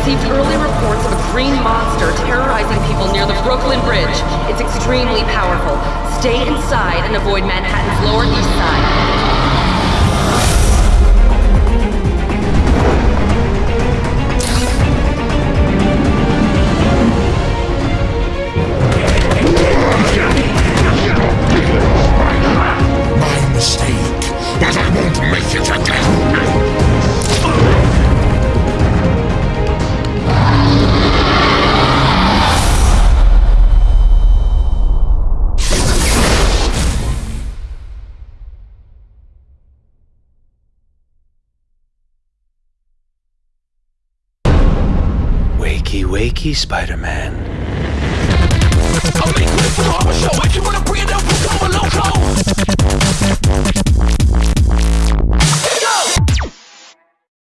received early reports of a green monster terrorizing people near the Brooklyn Bridge. It's extremely powerful. Stay inside and avoid Manhattan's Lower East Side. Mistake, but I won't make it again! Wakey, wakey, Spider-Man. Oh,